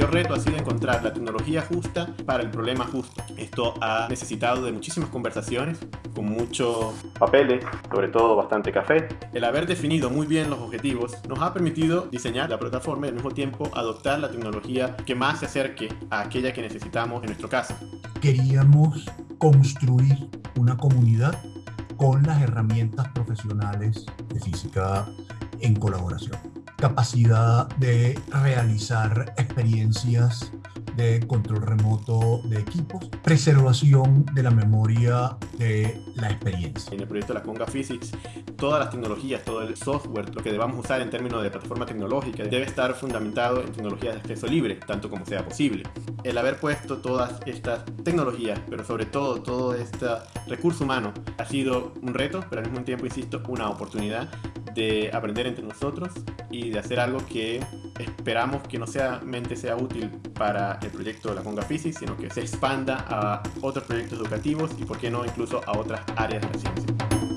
mayor reto ha sido encontrar la tecnología justa para el problema justo. Esto ha necesitado de muchísimas conversaciones, con muchos papeles, sobre todo bastante café. El haber definido muy bien los objetivos nos ha permitido diseñar la plataforma y al mismo tiempo adoptar la tecnología que más se acerque a aquella que necesitamos en nuestro caso. Queríamos construir una comunidad con las herramientas profesionales de física en colaboración. Capacidad de realizar experiencias de control remoto de equipos, preservación de la memoria de la experiencia. En el proyecto de la Conga Physics, todas las tecnologías, todo el software, lo que debamos usar en términos de plataforma tecnológica, debe estar fundamentado en tecnologías de acceso libre, tanto como sea posible. El haber puesto todas estas tecnologías, pero sobre todo todo este recurso humano, ha sido un reto, pero al mismo tiempo, insisto, una oportunidad de aprender entre nosotros y de hacer algo que esperamos que no solamente sea útil para el proyecto de la Conga Physics, sino que se expanda a otros proyectos educativos y, por qué no, incluso a otras áreas de la ciencia.